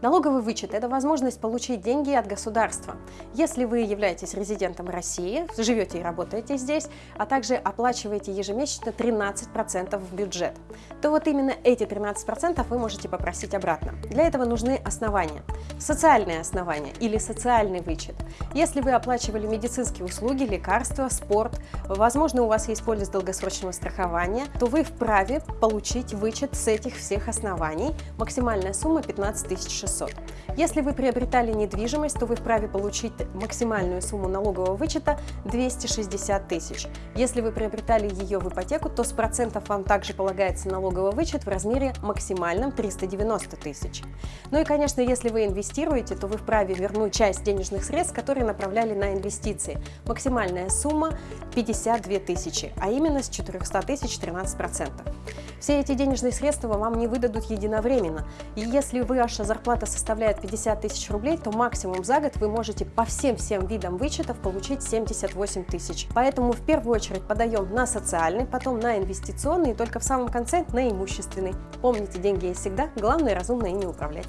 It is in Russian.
Налоговый вычет – это возможность получить деньги от государства. Если вы являетесь резидентом России, живете и работаете здесь, а также оплачиваете ежемесячно 13% в бюджет, то вот именно эти 13% вы можете попросить обратно. Для этого нужны основания. Социальные основания или социальный вычет. Если вы оплачивали медицинские услуги, лекарства, спорт, возможно, у вас есть полис долгосрочного страхования, то вы вправе получить вычет с этих всех оснований. Максимальная сумма 15 600 600. Если вы приобретали недвижимость, то вы вправе получить максимальную сумму налогового вычета 260 тысяч. Если вы приобретали ее в ипотеку, то с процентов вам также полагается налоговый вычет в размере максимальном 390 тысяч. Ну и, конечно, если вы инвестируете, то вы вправе вернуть часть денежных средств, которые направляли на инвестиции. Максимальная сумма 52 тысячи, а именно с 400 тысяч 13%. Все эти денежные средства вам не выдадут единовременно. И если ваша зарплата составляет 50 тысяч рублей, то максимум за год вы можете по всем-всем видам вычетов получить 78 тысяч. Поэтому в первую очередь подаем на социальный, потом на инвестиционный и только в самом конце на имущественный. Помните, деньги есть всегда, главное разумно ими управлять.